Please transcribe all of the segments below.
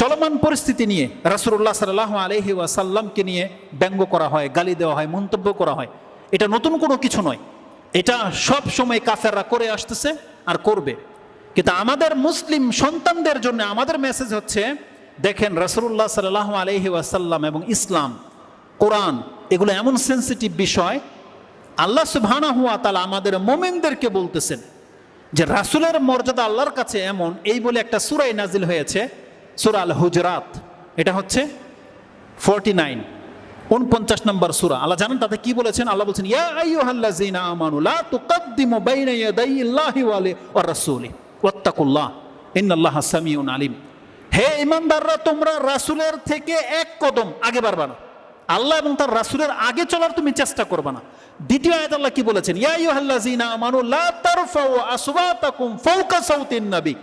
চলমান পরিস্থিতি নিয়ে রাসুল্লাহ সাল্লাহ আলহি ওয়াসাল্লামকে নিয়ে ব্যঙ্গ করা হয়, গালি দেওয়া হয়, মন্তব্য করা হয়। এটা নতুন কোনো কিছু নয়। এটা সব সময় কাফেররা করে আসতেছে আর করবে। কিন্তু আমাদের মুসলিম সন্তানদের জন্য আমাদের মেসেজ হচ্ছে, দেখেন রসুল্লাহ সাল্লাহ আলহি ওয়াসাল্লাম এবং ইসলাম, কোরআন, এগুলো এমন সেন্সিটিভ বিষয়, আল্লাহ সুবহানা হুয়া তালা আমাদের মোমেনদেরকে বলতেছেন যে রাসুলের মর্যাদা আল্লাহর কাছে এমন, এই বলে একটা সুরাই নাজিল হয়েছে সুরা আল হুজরাত এটা হচ্ছে ফোরটি নাইন উনপঞ্চাশ নম্বর সুরা। আল্লাহ জানেন তাতে কি বলেছেন? আল্লাহ বলছেন, ইয়া আইয়ুহাল্লাযীনা আমানু, লা তুকাদ্দিমু বাইনা ইয়াদাইল্লাহি ওয়া রাসূলি, ওয়াত্তাকুল্লাহ, ইন্নাল্লাহা সামিউন আলিম। হে ইমানদাররা, তোমরা রাসূলের থেকে এক কদম আগে বাড়বা না। আল্লাহ এবং তার রাসূলের আগে চলার তুমি চেষ্টা করবে না। দ্বিতীয় আয়াত আল্লাহ কি বলেছেন? ইয়া আইয়ুহাল্লাযীনা আমানু, লা তারফাউ আসওয়াতাকুম ফাওকা সাউতিন নবী।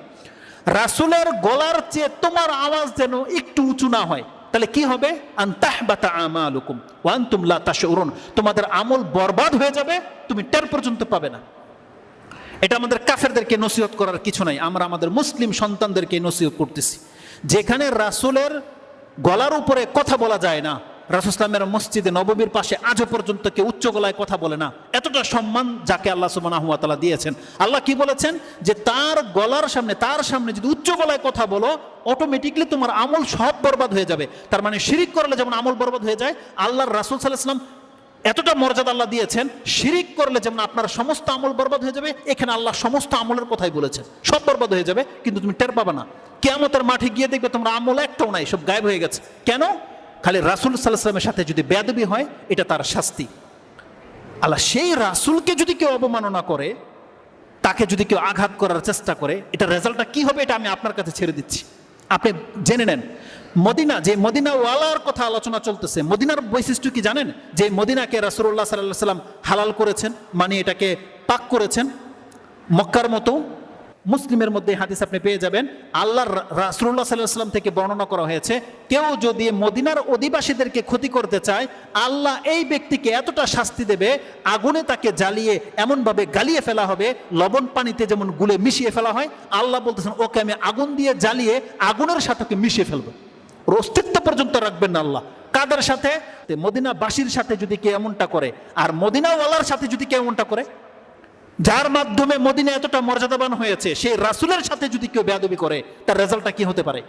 রাসূলের গলার চেয়ে তোমার আওয়াজ যেন একটু উঁচু না হয়। তাহলে কি হবে? আন্তাহবাতা আমালুকুম ওয়া আনতুম লা তাশউরুন। তোমাদের আমল বরবাদ হয়ে যাবে, তুমি টের পর্যন্ত পাবে না। এটা আমাদের কাফেরদেরকে নসিহত করার কিছু নাই। আমরা আমাদের মুসলিম সন্তানদেরকে নসিহত করতেছি। যেখানে রাসূলের গলার উপরে কথা বলা যায় না রাসুসলামের মসজিদে নববীর পাশে আজও পর্যন্ত কেউ উচ্চ গলায় কথা বলে না। এতটা সম্মান যাকে আল্লাহ সুবাহ দিয়েছেন। আল্লাহ কি বলেছেন? যে তার গলার সামনে, তার সামনে যদি উচ্চ গলায় কথা বলো অটোমেটিকলি তোমার আমল সব বরবাদ হয়ে যাবে। তার মানে শিরিক করলে যেমন আমল বরবাদ হয়ে যায়, আল্লাহর রাসুল সাল্লাহাম এতটা মর্যাদা আল্লাহ দিয়েছেন, শিরিক করলে যেমন আপনার সমস্ত আমল বরবাদ হয়ে যাবে, এখানে আল্লাহ সমস্ত আমলের কথাই বলেছেন। সব বরবাদ হয়ে যাবে, কিন্তু তুমি টের পাবে না। কেমতের মাঠে গিয়ে দেখবে তোমরা আমল একটাও নাই, সব গায়েব হয়ে গেছে। কেন? খালি রাসুল সাল্লাহামের সাথে যদি বেদবি হয়, এটা তার শাস্তি। আল্লাহ সেই রাসুলকে যদি কেউ অবমাননা করে, তাকে যদি কেউ আঘাত করার চেষ্টা করে, এটা রেজাল্টটা কি হবে এটা আমি আপনার কাছে ছেড়ে দিচ্ছি। আপনি জেনে নেন, মদিনা, যে মদিনা ওয়ালার কথা আলোচনা চলতেছে, মদিনার বৈশিষ্ট্য কি জানেন? যে মদিনাকে রাসুল্লাহ সাল্লাহ সাল্লাম হালাল করেছেন মানে এটাকে পাক করেছেন, মক্কার মতো মুসলিমের মধ্যে হাদিস আপনি পেয়ে যাবেন। আল্লাহ রাসুল্লাহ সাল্লাহ সাল্লাম থেকে বর্ণনা করা হয়েছে, কেউ যদি মদিনার অধিবাসীদেরকে ক্ষতি করতে চায়, আল্লাহ এই ব্যক্তিকে এতটা শাস্তি দেবে, আগুনে তাকে জ্বালিয়ে এমনভাবে গালিয়ে ফেলা হবে, লবণ পানিতে যেমন গুলে মিশিয়ে ফেলা হয়, আল্লাহ বলতেছেন, ওকে আমি আগুন দিয়ে জ্বালিয়ে আগুনের সাথে মিশিয়ে ফেলব। ওর অস্তিত্ব পর্যন্ত রাখবেন না আল্লাহ। কাদের সাথে? মদিনাবাসীর সাথে যদি কেউ এমনটা করে, আর মদিনাওয়ালার সাথে যদি কেউ এমনটা করে যার মাধ্যমে মদিনা এতটা মর্যাদাবান হয়েছে সেই রাসুলের সাথে যদি কেউ বেয়াদবি করে, তার রেজাল্টটা কি হতে পারে?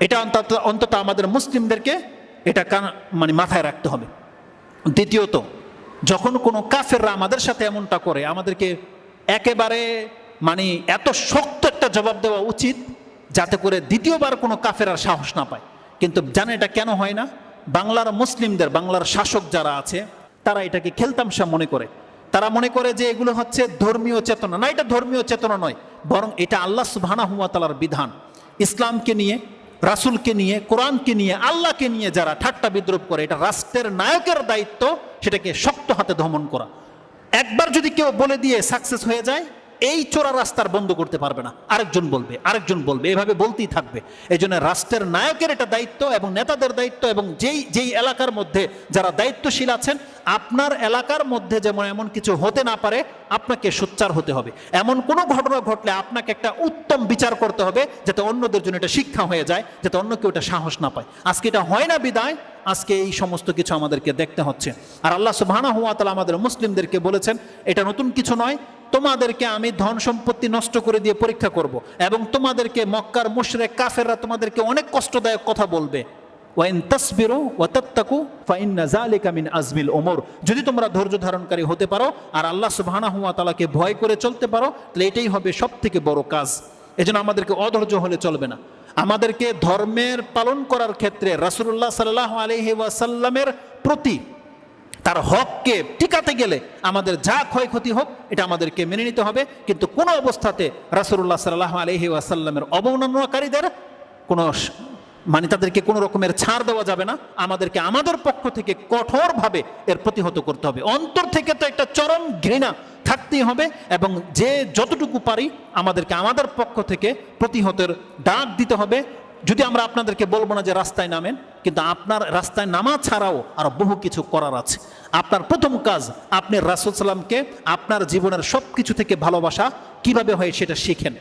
এটা অন্তত অন্তত আমাদের মুসলিমদেরকে এটা মানে মাথায় রাখতে হবে। দ্বিতীয়ত, যখন কোনো কাফেররা আমাদের সাথে এমনটা করে, আমাদেরকে একেবারে মানে এত শক্ত একটা জবাব দেওয়া উচিত, যাতে করে দ্বিতীয়বার কোনো কাফের আর সাহস না পায়। কিন্তু জানে এটা কেন হয় না? বাংলার মুসলিমদের, বাংলার শাসক যারা আছে, তারা এটাকে খেলতামশা মনে করে। তারা মনে করে যে এগুলো হচ্ছে ধর্মীয় চেতনা। না, এটা ধর্মীয় চেতনা নয়, বরং এটা আল্লাহ সুবাহানা হুয়াতালার বিধান। ইসলামকে নিয়ে, রাসুলকে নিয়ে, কোরআনকে নিয়ে, আল্লাহকে নিয়ে যারা ঠাট্টা বিদ্রোপ করে, এটা রাষ্ট্রের নায়কের দায়িত্ব, সেটাকে শক্ত হাতে দমন করা। একবার যদি কেউ বলে দিয়ে সাকসেস হয়ে যায় এই চোরা রাস্তার বন্ধ করতে পারবে না। আরেকজন বলবে আরেকজন বলবে, এভাবে বলতেই থাকবে। এই জন্য রাষ্ট্রের নায়কের এটা দায়িত্ব এবং নেতাদের দায়িত্ব এবং যেই যেই এলাকার মধ্যে যারা দায়িত্বশীল আছেন, আপনার এলাকার মধ্যে যেমন এমন কিছু হতে না পারে, আপনাকে সোচ্চার হতে হবে। এমন কোনো ঘটনা ঘটলে আপনাকে একটা উত্তম বিচার করতে হবে, যাতে অন্যদের জন্য এটা শিক্ষা হয়ে যায়, যাতে অন্য কেউ এটা সাহস না পায়। আজকে এটা হয় না বিদায়, আজকে এই সমস্ত কিছু আমাদেরকে দেখতে হচ্ছে। আর আল্লাহ সুবাহানা হুয়া তালা আমাদের মুসলিমদেরকে বলেছেন, এটা নতুন কিছু নয় তোমাদেরকে আমি ধন সম্পত্তি নষ্ট করে দিয়ে পরীক্ষা করব। এবং তোমাদেরকে মক্কার মুশরে কাফেররা তোমাদেরকে অনেক কষ্টদায়ক কথা বলবে। ওয়াইন তসবিরো আজমিল ওমর যদি তোমরা ধৈর্য ধারণকারী হতে পারো আর আল্লাহ সুবহানা হুয়া তালাকে ভয় করে চলতে পারো, তাহলে এটাই হবে সব থেকে বড় কাজ। এজন্য আমাদেরকে অধৈর্য হলে চলবে না। আমাদেরকে ধর্মের পালন করার ক্ষেত্রে রাসুল্লাহ সাল্লাহ আলহি ওয়াসাল্লামের প্রতি তার হককে টিকাতে গেলে আমাদের যা ক্ষয়ক্ষতি হোক, এটা আমাদেরকে মেনে নিতে হবে। কিন্তু কোনো অবস্থাতে রাসুল্লাহ সাল্লাহ আলহি ওয়াসাল্লামের অবমাননাকারীদের কোনো মানে তাদেরকে কোনো রকমের ছাড় দেওয়া যাবে না। আমাদেরকে আমাদের পক্ষ থেকে কঠোরভাবে এর প্রতিহত করতে হবে। অন্তর থেকে তো একটা চরম ঘৃণা থাকতেই হবে এবং যে যতটুকু পারি আমাদেরকে আমাদের পক্ষ থেকে প্রতিহতের ডাক দিতে হবে। যদি আমরা আপনাদেরকে বলব না যে রাস্তায় নামেন, কিন্তু আপনার রাস্তায় নামা ছাড়াও আর বহু কিছু করার আছে। আপনার প্রথম কাজ, আপনি রাসুল সাল্লামকে আপনার জীবনের সব কিছু থেকে ভালোবাসা কীভাবে হয় সেটা শিখেন।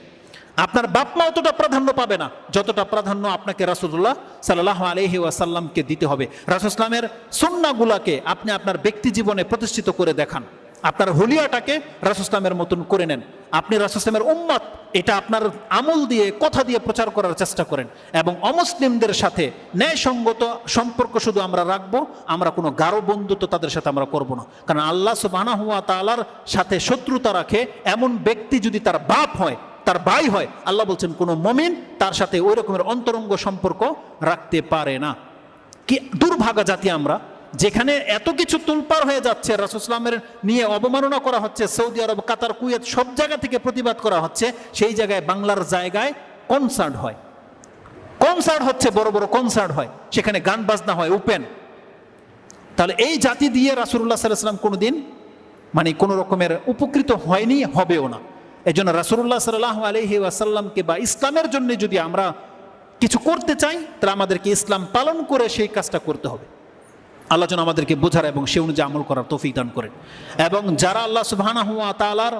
আপনার বাপ মা অতটা প্রাধান্য পাবে না, যতটা প্রাধান্য আপনাকে রাসুল্লাহ সাল্লাহ আলহি ওয়াসাল্লামকে দিতে হবে। রাসুসলামের সন্নাগুলাকে আপনি আপনার ব্যক্তি জীবনে প্রতিষ্ঠিত করে দেখান। আপনার হলিয়াটাকে রাসুসলামের মতন করে নেন। আপনি রাসুসলামের উম্মত, এটা আপনার আমল দিয়ে, কথা দিয়ে প্রচার করার চেষ্টা করেন। এবং অমুসলিমদের সাথে ন্যায়সঙ্গত সম্পর্ক শুধু আমরা রাখব, আমরা কোনো গাঢ় বন্ধুত্ব তাদের সাথে আমরা করব না। কারণ আল্লাহ সুবাহ তালার সাথে শত্রুতা রাখে, এমন ব্যক্তি যদি তার বাপ হয়, তার ভাই হয়, আল্লাহ বলছেন কোনো মমিন তার সাথে ওই রকমের অন্তরঙ্গ সম্পর্ক রাখতে পারে না। কি দুর্ভাগা জাতি আমরা যেখানে এত কিছু তুলপার হয়ে যাচ্ছে রাসুসলামের নিয়ে অবমাননা করা হচ্ছে, সৌদি আরব, কাতার, কুয়েত, সব জায়গা থেকে প্রতিবাদ করা হচ্ছে, সেই জায়গায় বাংলার জায়গায় কনসার্ট হয়। কনসার্ট হচ্ছে, বড় বড় কনসার্ট হয়, সেখানে গান বাজনা হয় ওপেন তাহলে এই জাতি দিয়ে রাসুল্লাহ সাল্লাম কোনোদিন মানে কোনো রকমের উপকৃত হয়নি, হবেও না। এই জন্য রাসুল্লাহ সাল্লাহ আলহি আসাল্লামকে বা ইসলামের জন্য যদি আমরা কিছু করতে চাই, তাহলে আমাদেরকে ইসলাম পালন করে সেই কাজটা করতে হবে। আল্লাহ যেন আমাদেরকে বোঝার এবং সে অনুযায়ী আমল করার তৌফিক দান করেন। এবং যারা আল্লাহ সুবাহানা হুয়া তালার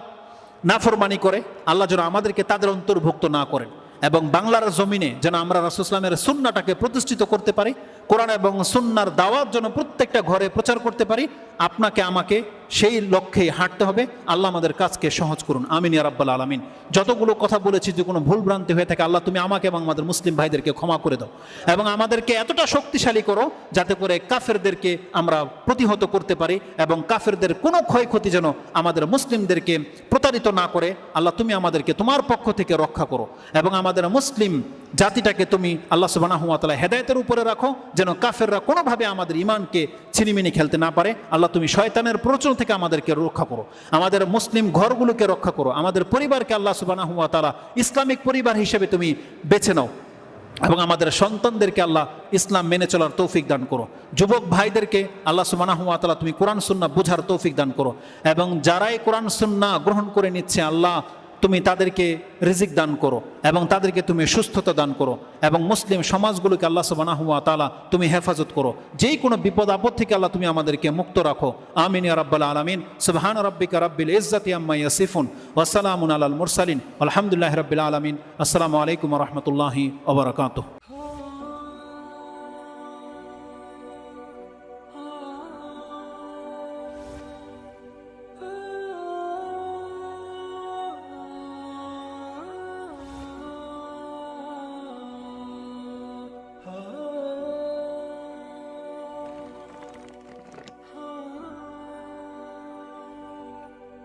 নাফরমানি করে, আল্লাহ যেন আমাদেরকে তাদের অন্তর্ভুক্ত না করেন এবং বাংলার জমিনে যেন আমরা রাসুসলামের সুন্নাটাকে প্রতিষ্ঠিত করতে পারি, কোরআন এবং সুন্নার দাওয়াত যেন প্রত্যেকটা ঘরে প্রচার করতে পারি, আপনাকে, আমাকে সেই লক্ষ্যেই হাঁটতে হবে। আল্লাহ আমাদের কাজকে সহজ করুন। আমিন ইয়ারাব্বাল আলমিন। যতগুলো কথা বলেছি যে কোনো ভুল ভ্রান্তি হয়ে থাকে, আল্লাহ তুমি আমাকে এবং আমাদের মুসলিম ভাইদেরকে ক্ষমা করে দাও। এবং আমাদেরকে এতটা শক্তিশালী করো, যাতে করে কাফেরদেরকে আমরা প্রতিহত করতে পারি এবং কাফেরদের কোনো ক্ষয়ক্ষতি যেন আমাদের মুসলিমদেরকে প্রতারিত না করে। আল্লাহ তুমি আমাদেরকে তোমার পক্ষ থেকে রক্ষা করো এবং আমাদের মুসলিম জাতিটাকে তুমি আল্লাহ সুবাহ হেদায়তের উপরে রাখো, যেন কাফেররা কোনোভাবে আমাদের ইমানকে ছিনিমিনি খেলতে না পারে। আল্লাহ, তুমি শয়তানের প্রচলন থেকে আমাদেরকে রক্ষা করো, আমাদের মুসলিম ঘরগুলোকে রক্ষা করো, আমাদের পরিবারকে আল্লাহ সুবাহ তালা ইসলামিক পরিবার হিসেবে তুমি বেছে নাও এবং আমাদের সন্তানদেরকে আল্লাহ ইসলাম মেনে চলার তৌফিক দান করো। যুবক ভাইদেরকে আল্লাহ সুবাহ তুমি কোরআন সুন্না বোঝার তৌফিক দান করো এবং যারাই কোরআন সুন্না গ্রহণ করে নিচ্ছে, আল্লাহ তুমি তাদেরকে রিজিক দান করো এবং তাদেরকে তুমি সুস্থতা দান করো এবং মুসলিম সমাজগুলোকে আল্লাহ সুবাহ তালা তুমি হেফাজত করো। যেই কোনো বিপদ আপদ থেকে আল্লাহ তুমি আমাদেরকে মুক্ত রাখো। আমিন রাব্বাল আলমিন। সুবহান রব্বিকা রব্বিল ইজ্জাতি আম্মা ইয়াসিফুন ওয়াসালামুন আলাল মুরসালিন। আলহামদুলিল্লাহ রব্বিল আলমিন। আসসালামু আলাইকুম রহমতুল্লাহি ওবরাকাতুহ